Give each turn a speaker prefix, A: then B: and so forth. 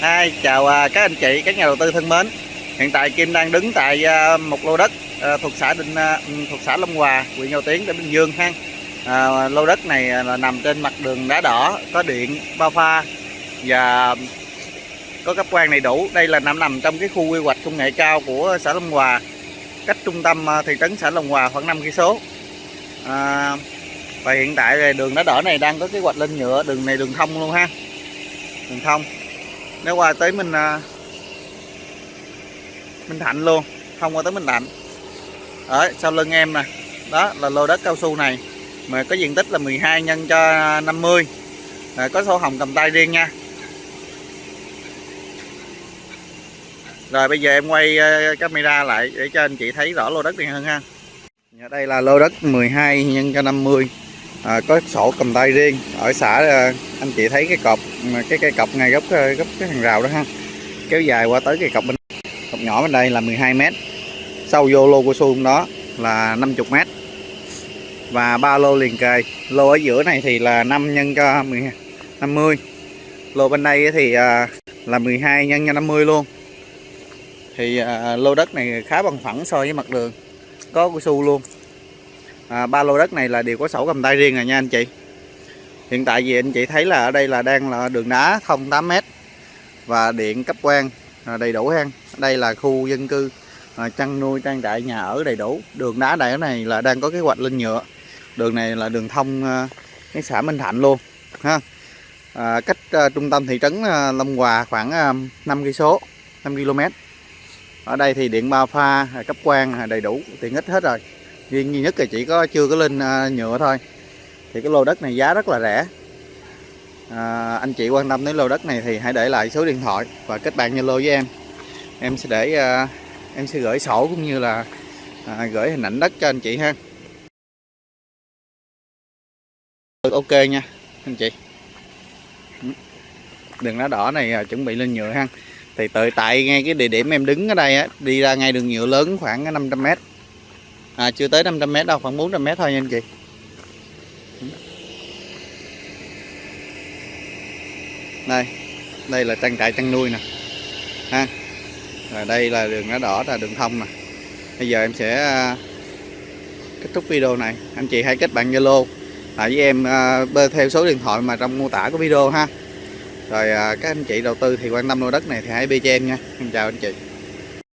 A: Hi, chào à, các anh chị, các nhà đầu tư thân mến. Hiện tại Kim đang đứng tại à, một lô đất à, thuộc xã Định ừ, thuộc xã Long Hòa, huyện Châu Tiến, tỉnh Bình Dương ha. À, lô đất này là nằm trên mặt đường đá đỏ, có điện, bao pha và có cấp quan đầy đủ. Đây là nằm nằm trong cái khu quy hoạch công nghệ cao của xã Long Hòa, cách trung tâm thị trấn xã Long Hòa khoảng 5 cây số. À, và hiện tại đường đá đỏ này đang có cái hoạch lên nhựa, đường này đường thông luôn ha. Đường thông nếu qua tới mình à, mình Minh Thạnh luôn không qua tới Minh Thạnh. Ở sau lưng em nè. Đó là lô đất cao su này. Mà có diện tích là 12 nhân cho 50 à, có sổ hồng cầm tay riêng nha. Rồi bây giờ em quay ờ, camera lại để cho anh chị thấy rõ lô đất này hơn ha. Dạ, đây là lô đất 12 nhân cho 50 à, có sổ cầm tay riêng. Ở xã à, anh chị thấy cái cọc cái cây cọc ngay gốc à, gốc cái hàng rào đó ha. Kéo dài qua tới cây cọc bên cọc nhỏ bên đây là 12 mét. Sâu vô lô của xuông đó là 50 mét. Và ba lô liền kề. Lô ở giữa này thì là 5 nhân cho 50 lô bên đây thì à, là 12 nhân cho 50 luôn. Thì lô đất này khá bằng phẳng so với mặt đường. Có cao su luôn à, ba lô đất này là đều có sổ cầm tay riêng rồi nha anh chị. Hiện tại vì anh chị thấy là ở đây là đang là đường đá thông 8 mét và điện cấp quan à, đầy đủ ha đây là khu dân cư à, chăn nuôi trang trại nhà ở đầy đủ. Đường đá đẻ này là đang có kế hoạch lên nhựa. Đường này là đường thông à, cái xã Minh Thạnh luôn ha. À, cách à, trung tâm thị trấn à, Long Hòa khoảng à, 5 cây số 5 km. Ở đây thì điện ba pha à, cấp quan đầy đủ tiện ích hết rồi riêng duy nhất là chỉ có chưa có lên à, nhựa thôi. Thì cái lô đất này giá rất là rẻ. À, anh chị quan tâm đến lô đất này thì hãy để lại số điện thoại và kết bạn Zalo với em. Em sẽ để à, em sẽ gửi sổ cũng như là à, gửi hình ảnh đất cho anh chị ha. Ừ, ok nha anh chị. Đường đá đỏ này à, chuẩn bị lên nhựa ha. Thì tự tại ngay cái địa điểm em đứng ở đây á đi ra ngay đường nhựa lớn khoảng 500m à, chưa tới 500m đâu khoảng 400m thôi nha anh chị. Đây đây là trang trại chăn nuôi nè. Ha và đây là đường đá đỏ là đường thông nè. Bây giờ em sẽ à, kết thúc video này. Anh chị hãy kết bạn zalo tại với em à, bơ theo số điện thoại mà trong mô tả của video ha. Rồi các anh chị đầu tư thì quan tâm lô đất này thì hãy bê cho em nha. Em chào anh chị.